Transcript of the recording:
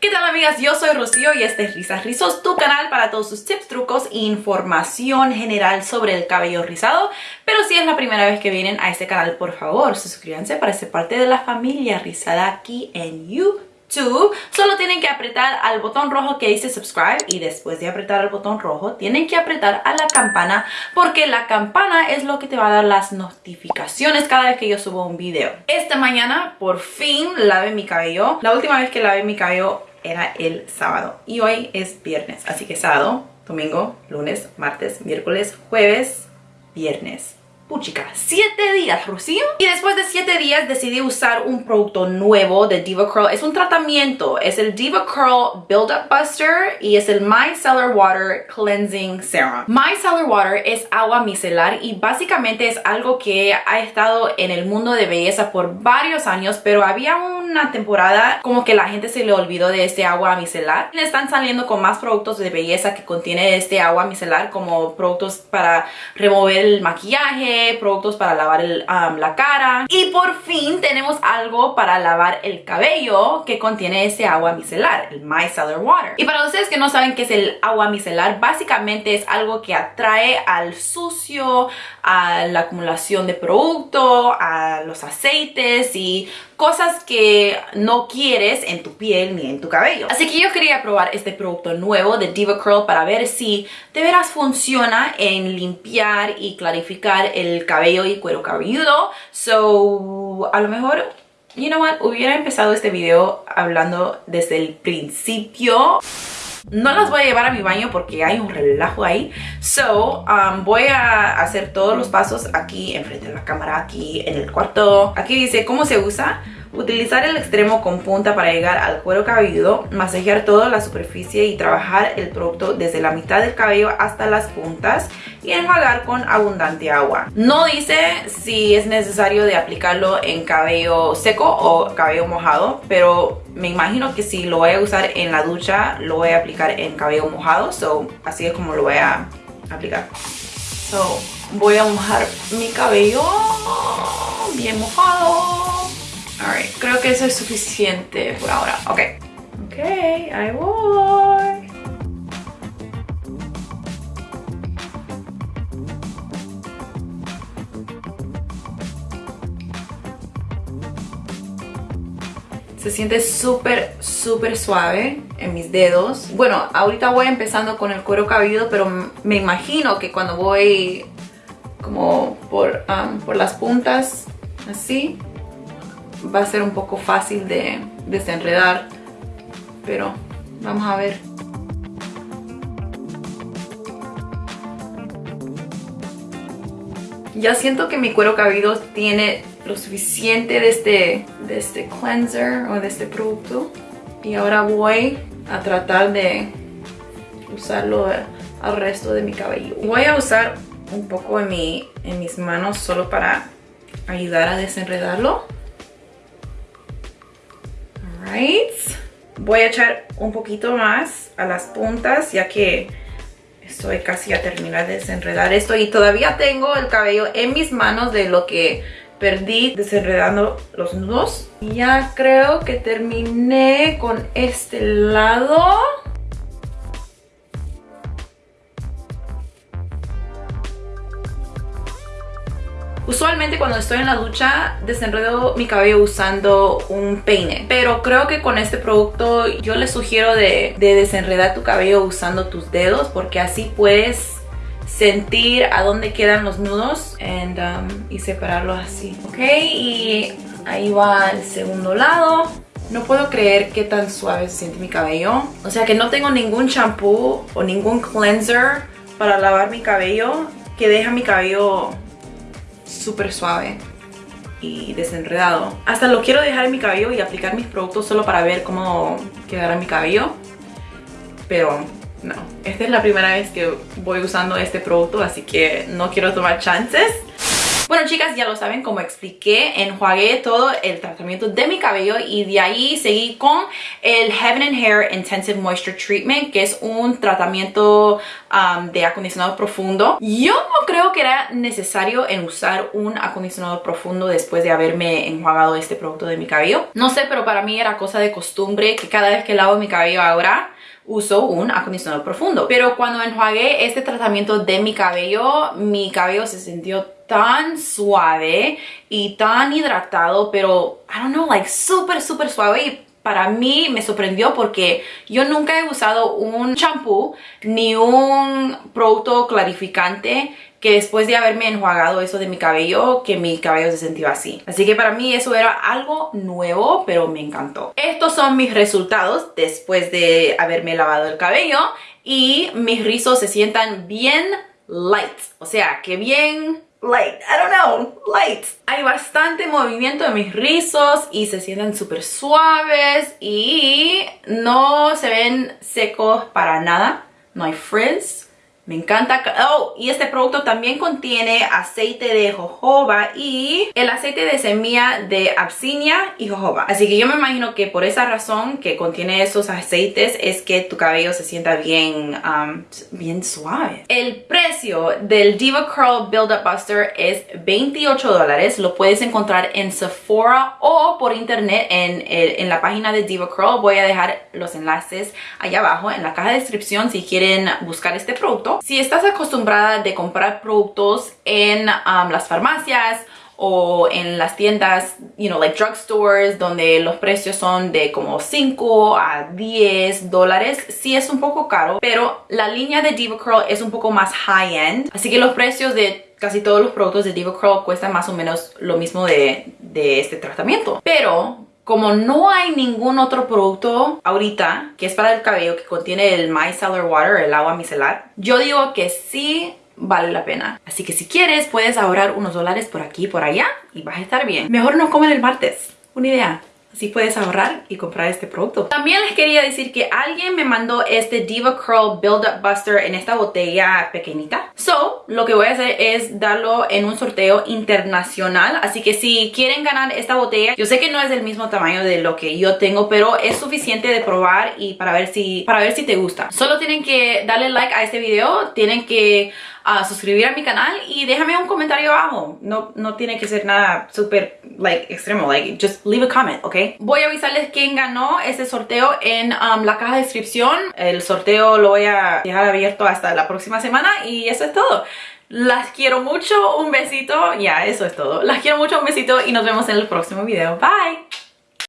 ¿Qué tal amigas? Yo soy Rocío y este es Risas Rizos, tu canal para todos sus tips, trucos e información general sobre el cabello rizado. Pero si es la primera vez que vienen a este canal, por favor, suscríbanse para ser parte de la familia rizada aquí en YouTube. Solo tienen que apretar al botón rojo que dice subscribe y después de apretar el botón rojo tienen que apretar a la campana porque la campana es lo que te va a dar las notificaciones cada vez que yo subo un video. Esta mañana por fin lavé mi cabello. La última vez que lavé mi cabello era el sábado y hoy es viernes, así que sábado, domingo, lunes, martes, miércoles, jueves, viernes. Puchica, 7 días, Rocío. Y después de 7 días decidí usar un producto nuevo de Diva Curl. Es un tratamiento, es el Diva Curl Build Up Buster y es el Micellar Water Cleansing Serum. Micellar Water es agua micelar y básicamente es algo que ha estado en el mundo de belleza por varios años, pero había una temporada como que la gente se le olvidó de este agua micelar. Están saliendo con más productos de belleza que contiene este agua micelar como productos para remover el maquillaje, productos para lavar la cara y por fin tenemos algo para lavar el cabello que contiene ese agua micelar, el micellar water. Y para ustedes que no saben qué es el agua micelar, básicamente es algo que atrae al sucio, a la acumulación de producto, a los aceites y cosas que no quieres en tu piel ni en tu cabello. Así que yo quería probar este producto nuevo de Diva Curl para ver si de veras funciona en limpiar y clarificar el cabello y cuero cabelludo. So, a lo mejor you know what, hubiera empezado este video hablando desde el principio. No las voy a llevar a mi baño porque hay un relajo ahí. So, um, voy a hacer todos los pasos aquí enfrente de la cámara, aquí en el cuarto. Aquí dice cómo se usa. Utilizar el extremo con punta para llegar al cuero cabelludo, masajear toda la superficie y trabajar el producto desde la mitad del cabello hasta las puntas y enjuagar con abundante agua. No dice si es necesario de aplicarlo en cabello seco o cabello mojado, pero me imagino que si lo voy a usar en la ducha, lo voy a aplicar en cabello mojado, so así es como lo voy a aplicar. So, voy a mojar mi cabello bien mojado. Alright, creo que eso es suficiente por ahora. Ok. Ok, ahí voy. Se siente súper, súper suave en mis dedos. Bueno, ahorita voy empezando con el cuero cabelludo, pero me imagino que cuando voy como por, um, por las puntas, así, va a ser un poco fácil de desenredar, pero vamos a ver. Ya siento que mi cuero cabelludo tiene lo suficiente de este, de este cleanser o de este producto. Y ahora voy a tratar de usarlo al resto de mi cabello. Voy a usar un poco mi, en mis manos solo para ayudar a desenredarlo. Voy a echar un poquito más a las puntas ya que estoy casi a terminar de desenredar esto y todavía tengo el cabello en mis manos de lo que perdí desenredando los nudos. Ya creo que terminé con este lado. Usualmente cuando estoy en la ducha desenredo mi cabello usando un peine. Pero creo que con este producto yo les sugiero de, desenredar tu cabello usando tus dedos porque así puedes sentir a dónde quedan los nudos um, y separarlos así. Ok, y ahí va el segundo lado. No puedo creer qué tan suave se siente mi cabello. O sea que no tengo ningún shampoo o ningún cleanser para lavar mi cabello que deja mi cabello súper suave y desenredado. Hasta lo quiero dejar en mi cabello y aplicar mis productos solo para ver cómo quedará mi cabello. Pero no, esta es la primera vez que voy usando este producto, así que no quiero tomar chances. Bueno chicas, ya lo saben, como expliqué, enjuagué todo el tratamiento de mi cabello y de ahí seguí con el Heaven and Hair Intensive Moisture Treatment, que es un tratamiento de acondicionador profundo. Yo no creo que era necesario en usar un acondicionador profundo después de haberme enjuagado este producto de mi cabello. No sé, pero para mí era cosa de costumbre que cada vez que lavo mi cabello ahora uso un acondicionador profundo. Pero cuando enjuagué este tratamiento de mi cabello, mi cabello se sintió tan suave y tan hidratado, pero, I don't know, like súper, súper suave y para mí me sorprendió porque yo nunca he usado un champú ni un producto clarificante que después de haberme enjuagado eso de mi cabello, que mi cabello se sentía así. Así que para mí eso era algo nuevo, pero me encantó. Estos son mis resultados después de haberme lavado el cabello y mis rizos se sientan bien light, o sea, que bien light, I don't know, light. Hay bastante movimiento de mis rizos y se sienten súper suaves y no se ven secos para nada. No hay frizz. Me encanta. Oh, y este producto también contiene aceite de jojoba y el aceite de semilla de absinia y jojoba. Así que yo me imagino que por esa razón que contiene esos aceites es que tu cabello se sienta bien, um, bien suave. El precio del Diva Curl Build Up Buster es 28 dólares. Lo puedes encontrar en Sephora o por internet en, en la página de Diva Curl. Voy a dejar los enlaces allá abajo en la caja de descripción si quieren buscar este producto. Si estás acostumbrada de comprar productos en um, las farmacias o en las tiendas, you know, like drugstores, donde los precios son de como 5 a 10 dólares, sí es un poco caro, pero la línea de Diva es un poco más high-end, así que los precios de casi todos los productos de Diva cuestan más o menos lo mismo de, de este tratamiento. Pero como no hay ningún otro producto ahorita que es para el cabello que contiene el micellar water, el agua micelar, yo digo que sí vale la pena. Así que si quieres puedes ahorrar unos dólares por aquí y por allá y vas a estar bien. Mejor no comen el martes. Una idea. Así puedes ahorrar y comprar este producto. También les quería decir que alguien me mandó este Diva Curl Build Up Buster en esta botella pequeñita. So, lo que voy a hacer es darlo en un sorteo internacional. Así que si quieren ganar esta botella, yo sé que no es del mismo tamaño de lo que yo tengo, pero es suficiente de probar y para ver si, para ver si te gusta. Solo tienen que darle like a este video, tienen que a suscribir a mi canal y déjame un comentario abajo. No, no tiene que ser nada súper, like, extremo. Like, just leave a comment, ¿ok? Voy a avisarles quién ganó este sorteo en um, la caja de descripción. El sorteo lo voy a dejar abierto hasta la próxima semana y eso es todo. Las quiero mucho, un besito, ya, eso es todo. Las quiero mucho, un besito y nos vemos en el próximo video. Bye!